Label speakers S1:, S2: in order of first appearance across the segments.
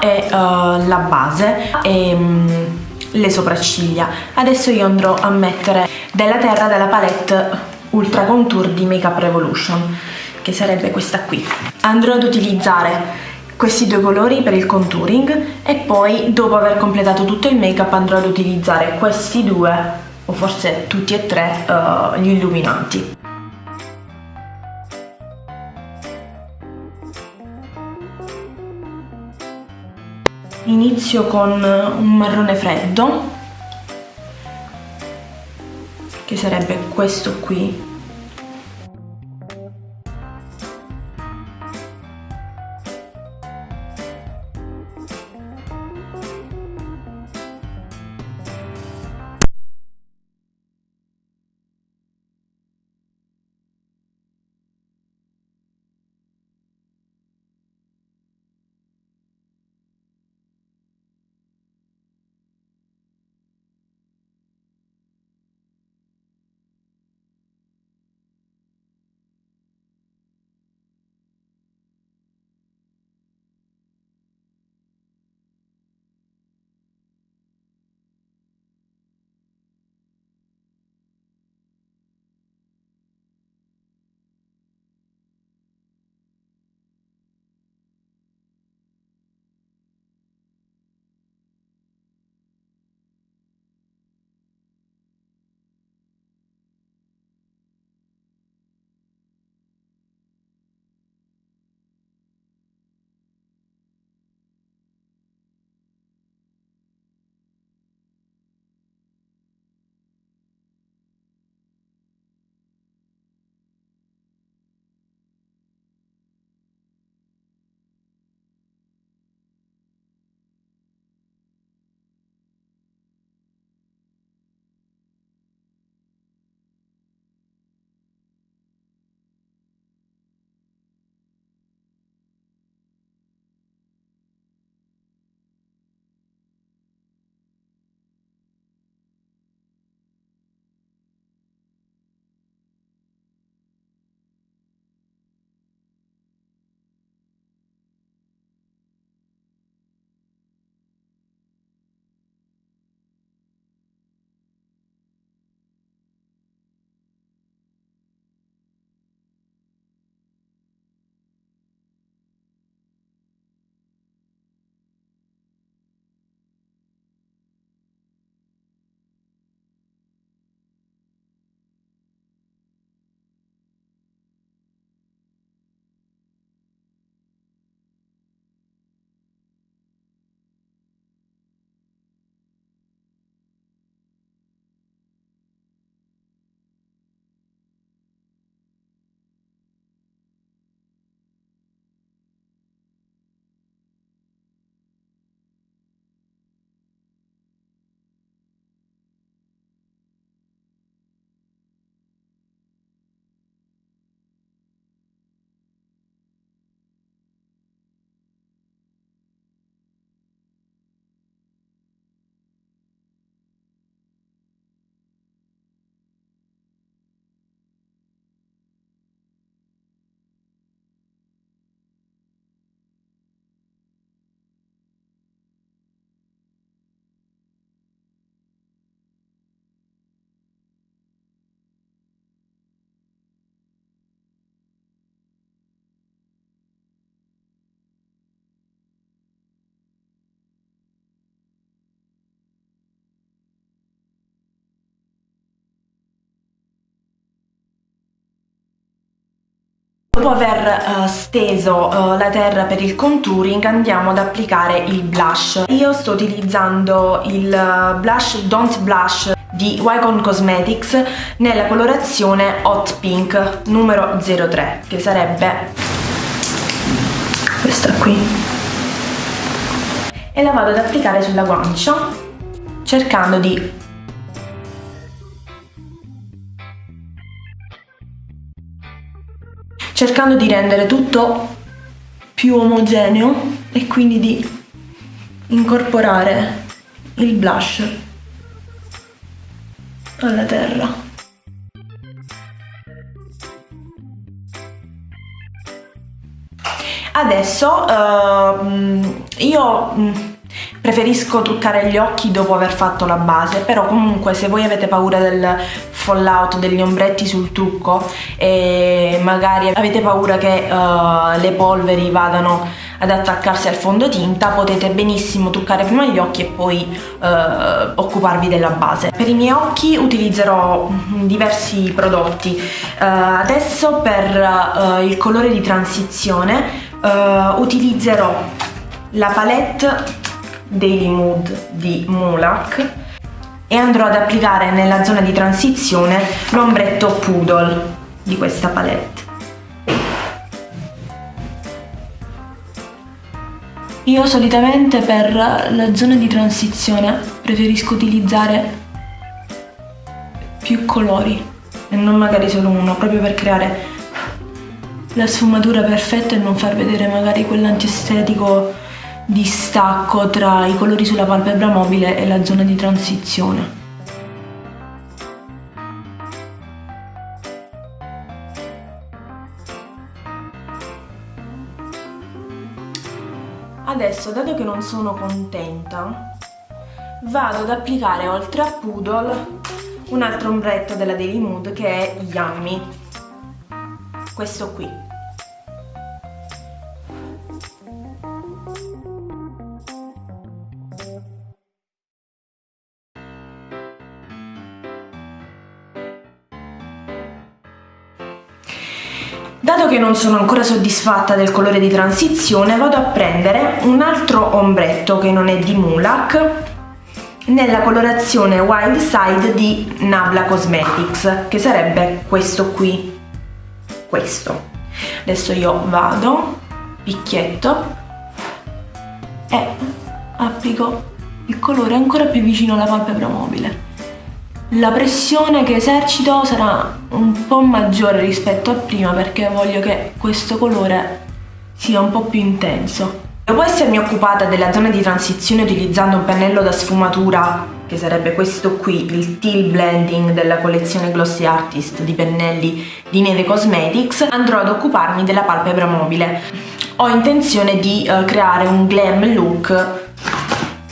S1: e uh, la base e um, le sopracciglia. Adesso io andrò a mettere della terra della palette Ultra Contour di Makeup Revolution che sarebbe questa qui. Andrò ad utilizzare questi due colori per il contouring e poi dopo aver completato tutto il make up andrò ad utilizzare questi due o forse tutti e tre uh, gli illuminanti inizio con un marrone freddo che sarebbe questo qui Dopo aver uh, steso uh, la terra per il contouring andiamo ad applicare il blush. Io sto utilizzando il uh, blush Don't Blush di Wycon Cosmetics nella colorazione Hot Pink numero 03 che sarebbe questa qui e la vado ad applicare sulla guancia cercando di cercando di rendere tutto più omogeneo e quindi di incorporare il blush alla terra. adesso uh, io mm, Preferisco truccare gli occhi dopo aver fatto la base, però comunque se voi avete paura del fallout, degli ombretti sul trucco e magari avete paura che uh, le polveri vadano ad attaccarsi al fondotinta, potete benissimo truccare prima gli occhi e poi uh, occuparvi della base. Per i miei occhi utilizzerò diversi prodotti. Uh, adesso per il colore di transizione utilizzerò la palette Daily Mood di Mulak e andrò ad applicare nella zona di transizione l'ombretto Poodle di questa palette. Io solitamente per la zona di transizione preferisco utilizzare più colori e non magari solo uno, proprio per creare la sfumatura perfetta e non far vedere magari quell'antiestetico distacco tra i colori sulla palpebra mobile e la zona di transizione. Adesso, dato che non sono contenta, vado ad applicare oltre a Poodle un altro ombretto della Daily Mood che è Yummy, questo qui. Dato che non sono ancora soddisfatta del colore di transizione, vado a prendere un altro ombretto che non è di Mulak nella colorazione Wild Side di Nabla Cosmetics, che sarebbe questo qui, questo. Adesso io vado, picchietto, e applico il colore ancora più vicino alla palpebra mobile. La pressione che esercito sarà un po' maggiore rispetto a prima perché voglio che questo colore sia un po' più intenso. Dopo essermi occupata della zona di transizione utilizzando un pennello da sfumatura che sarebbe questo qui, il Teal Blending della collezione Glossy Artist di pennelli di Neve Cosmetics, andrò ad occuparmi della palpebra mobile. Ho intenzione di uh, creare un glam look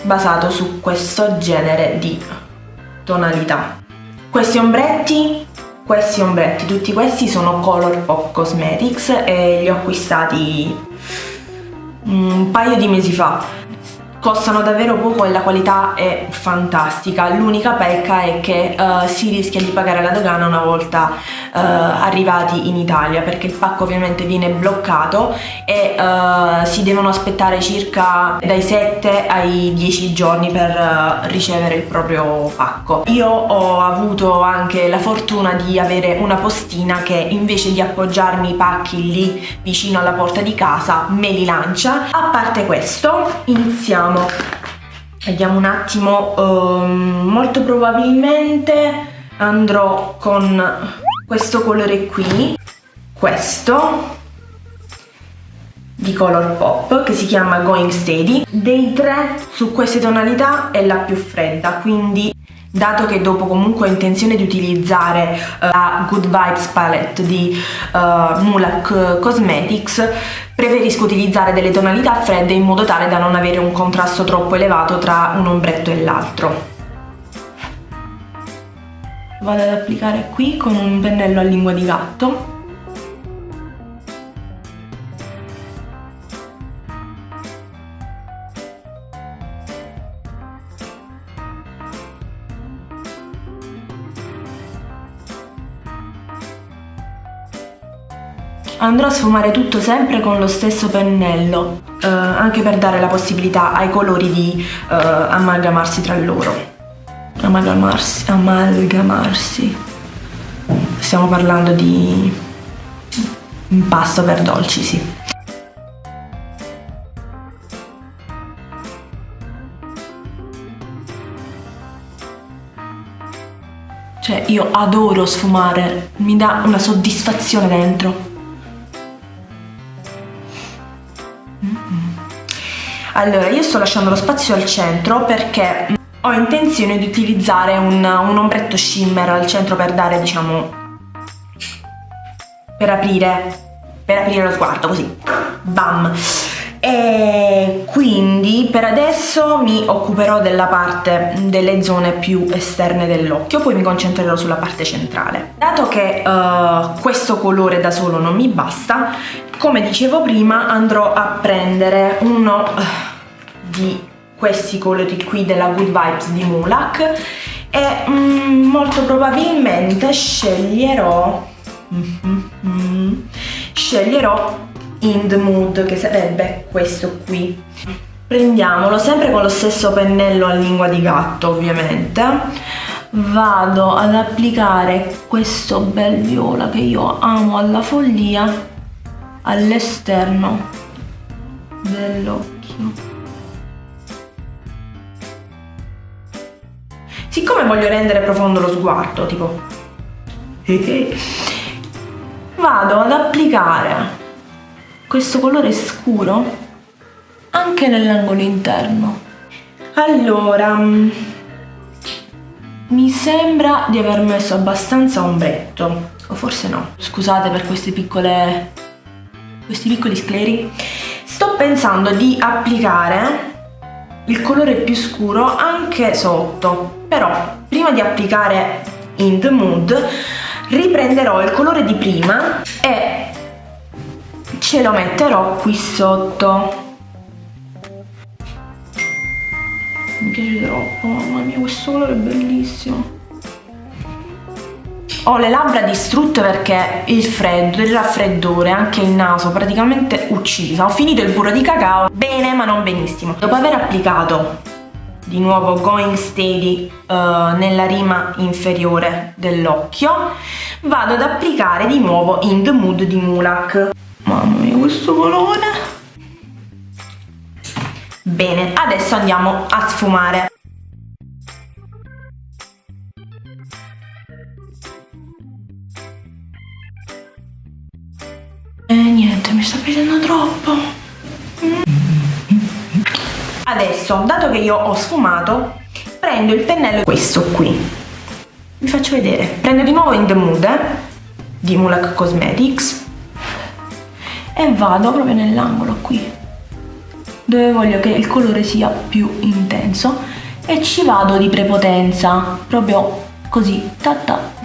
S1: basato su questo genere di tonalità. Questi ombretti, questi ombretti, tutti questi sono Colourpop Cosmetics e li ho acquistati un paio di mesi fa costano davvero poco e la qualità è fantastica. L'unica pecca è che uh, si rischia di pagare la dogana una volta uh, arrivati in Italia perché il pacco ovviamente viene bloccato e uh, si devono aspettare circa dai 7 ai 10 giorni per ricevere il proprio pacco. Io ho avuto anche la fortuna di avere una postina che invece di appoggiarmi i pacchi lì vicino alla porta di casa me li lancia. A parte questo iniziamo vediamo. Vediamo un attimo um, molto probabilmente andrò con questo colore qui questo di Colourpop che si chiama Going Steady. Dei tre su queste tonalità è la più fredda quindi dato che dopo comunque ho intenzione di utilizzare uh, la Good Vibes Palette di uh, Mulak Cosmetics preferisco utilizzare delle tonalità fredde in modo tale da non avere un contrasto troppo elevato tra un ombretto e l'altro. Vado ad applicare qui con un pennello a lingua di gatto Andrò a sfumare tutto sempre con lo stesso pennello, eh, anche per dare la possibilità ai colori di eh, amalgamarsi tra loro. Amalgamarsi, amalgamarsi. Stiamo parlando di impasto per dolci, sì. Cioè io adoro sfumare, mi dà una soddisfazione dentro. Allora, io sto lasciando lo spazio al centro perché ho intenzione di utilizzare un, un ombretto shimmer al centro per dare, diciamo, per aprire per aprire lo sguardo così. Bam. E quindi per adesso mi occuperò della parte delle zone più esterne dell'occhio poi mi concentrerò sulla parte centrale. Dato che uh, questo colore da solo non mi basta come dicevo prima andrò a prendere uno uh, di questi colori qui della Good Vibes di Mulak e mm, molto probabilmente sceglierò mm, mm, sceglierò in the mood che sarebbe questo qui. Prendiamolo sempre con lo stesso pennello a lingua di gatto ovviamente. Vado ad applicare questo bel viola che io amo alla follia all'esterno dell'occhio siccome voglio rendere profondo lo sguardo tipo vado ad applicare questo colore scuro anche nell'angolo interno. Allora mi sembra di aver messo abbastanza ombretto o forse no. Scusate per queste piccole questi piccoli scleri. Sto pensando di applicare il colore più scuro anche sotto. Però prima di applicare in the mood riprenderò il colore di prima e ce lo metterò qui sotto. Mi piace troppo mamma mia questo colore è bellissimo ho le labbra distrutte perché il freddo, il raffreddore, anche il naso praticamente uccisa. Ho finito il burro di cacao, bene ma non benissimo. Dopo aver applicato di nuovo Going Steady uh, nella rima inferiore dell'occhio, vado ad applicare di nuovo In The Mood di Mulak. Mamma mia, questo colore! Bene, adesso andiamo a sfumare. Piacendo troppo. Adesso, dato che io ho sfumato, prendo il pennello, questo qui. Vi faccio vedere. Prendo di nuovo In The Mood eh, di Mulak Cosmetics e vado proprio nell'angolo qui dove voglio che il colore sia più intenso e ci vado di prepotenza proprio così ta ta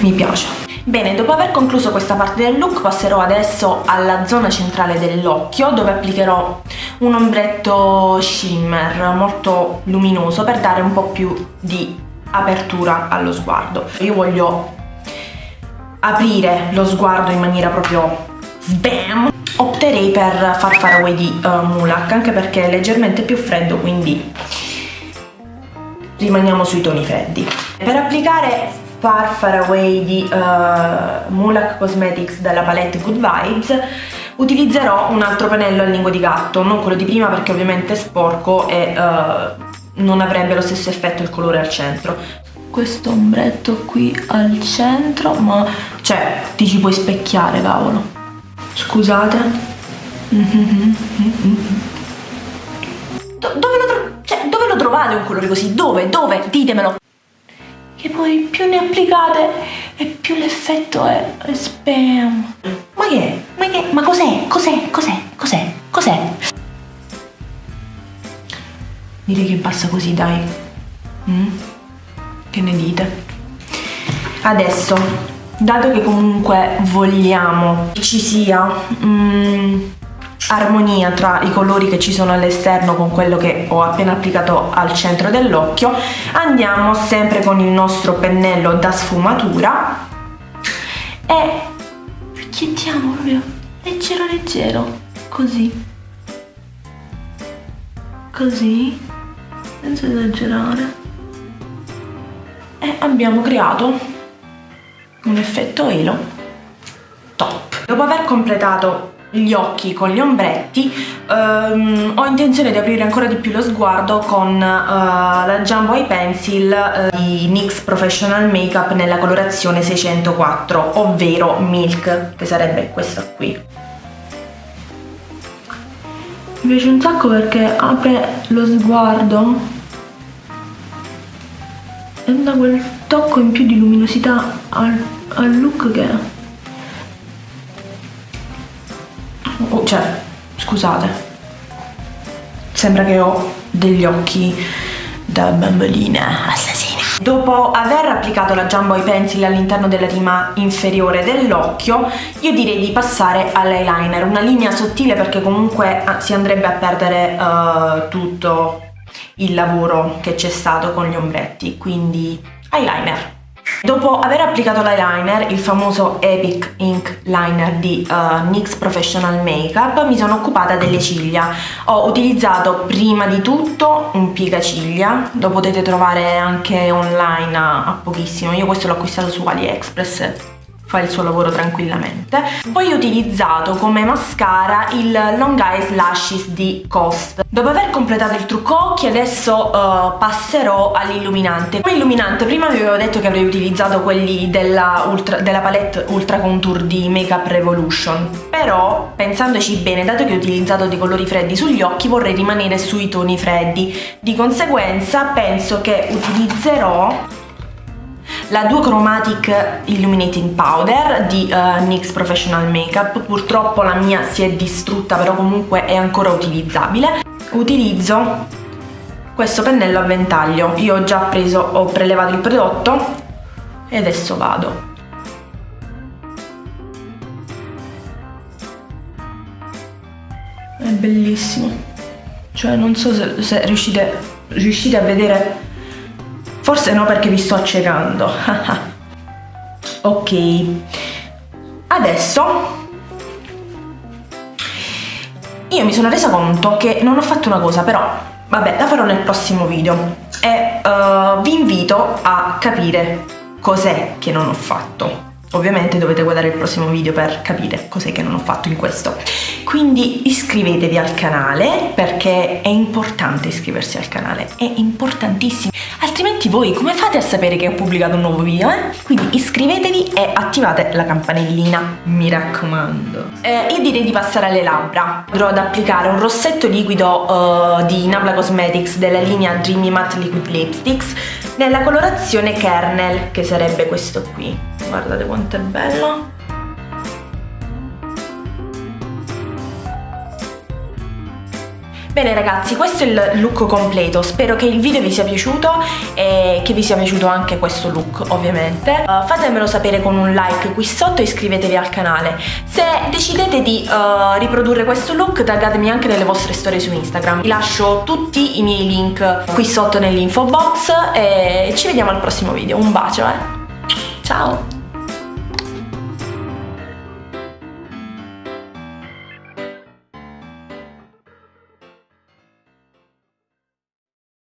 S1: mi piace. Bene, dopo aver concluso questa parte del look passerò adesso alla zona centrale dell'occhio dove applicherò un ombretto shimmer molto luminoso per dare un po' più di apertura allo sguardo. Io voglio aprire lo sguardo in maniera proprio sbam. Opterei per Far Far Away di uh, Mulak anche perché è leggermente più freddo quindi rimaniamo sui toni freddi. Per applicare Far Far Away di uh, Mulak Cosmetics della palette Good Vibes utilizzerò un altro pennello a lingua di gatto, non quello di prima perché ovviamente è sporco e uh, non avrebbe lo stesso effetto il colore al centro. Questo ombretto qui al centro, ma cioè ti ci puoi specchiare cavolo. Scusate. Do dove, lo cioè, dove lo trovate un colore così? Dove? Dove? Ditemelo che poi più ne applicate e più l'effetto è, è spam. Ma che? Ma che? Ma cos'è? Cos'è? Cos'è? Cos'è? Cos'è? Direi che basta così, dai. Mm? Che ne dite? Adesso, dato che comunque vogliamo che ci sia mm, armonia tra i colori che ci sono all'esterno con quello che ho appena applicato al centro dell'occhio. Andiamo sempre con il nostro pennello da sfumatura e chiediamo proprio leggero leggero così. Così senza esagerare. E abbiamo creato un effetto elo top. Dopo aver completato gli occhi con gli ombretti um, ho intenzione di aprire ancora di più lo sguardo con uh, la Jumbo Eye Pencil uh, di NYX Professional Makeup nella colorazione 604 ovvero Milk che sarebbe questa qui. Mi piace un sacco perché apre lo sguardo e dà quel tocco in più di luminosità al, al look che oh, cioè scusate. Sembra che ho degli occhi da bambolina assassina. Dopo aver applicato la Jumbo Eye Pencil all'interno della rima inferiore dell'occhio, io direi di passare all'eyeliner, una linea sottile perché comunque ah, si andrebbe a perdere uh, tutto il lavoro che c'è stato con gli ombretti, quindi eyeliner. Dopo aver applicato l'eyeliner, il famoso Epic Ink Liner di uh, NYX Professional Makeup, mi sono occupata delle ciglia. Ho utilizzato prima di tutto un piegaciglia, lo potete trovare anche online a, a pochissimo, io questo l'ho acquistato su AliExpress fa il suo lavoro tranquillamente. Poi ho utilizzato come mascara il Long Eyes Lashes di Cost. Dopo aver completato il trucco occhi adesso uh, passerò all'illuminante. Come illuminante prima vi avevo detto che avrei utilizzato quelli della, ultra, della palette Ultra Contour di Makeup Revolution, però pensandoci bene, dato che ho utilizzato dei colori freddi sugli occhi vorrei rimanere sui toni freddi, di conseguenza penso che utilizzerò la Duochromatic Illuminating Powder di uh, NYX Professional Makeup, purtroppo la mia si è distrutta però comunque è ancora utilizzabile. Utilizzo questo pennello a ventaglio, io ho già preso, ho prelevato il prodotto e adesso vado. È bellissimo, cioè non so se, se riuscite, riuscite a vedere Forse no perché vi sto accecando. ok. Adesso io mi sono resa conto che non ho fatto una cosa, però vabbè, la farò nel prossimo video e uh, vi invito a capire cos'è che non ho fatto. Ovviamente dovete guardare il prossimo video per capire cos'è che non ho fatto in questo. Quindi iscrivetevi al canale perché è importante iscriversi al canale, è importantissimo. Altrimenti voi come fate a sapere che ho pubblicato un nuovo video? Eh? Quindi iscrivetevi e attivate la campanellina, mi raccomando. Eh, io direi di passare alle labbra. Andrò ad applicare un rossetto liquido uh, di Nabla Cosmetics della linea Dreamy Matte Liquid Lipsticks nella colorazione Kernel, che sarebbe questo qui guardate quanto è bello Bene ragazzi, questo è il look completo, spero che il video vi sia piaciuto e che vi sia piaciuto anche questo look ovviamente. Uh, fatemelo sapere con un like qui sotto e iscrivetevi al canale. Se decidete di uh, riprodurre questo look taggatemi anche nelle vostre storie su Instagram. Vi lascio tutti i miei link qui sotto nell'info box e ci vediamo al prossimo video. Un bacio eh! Ciao!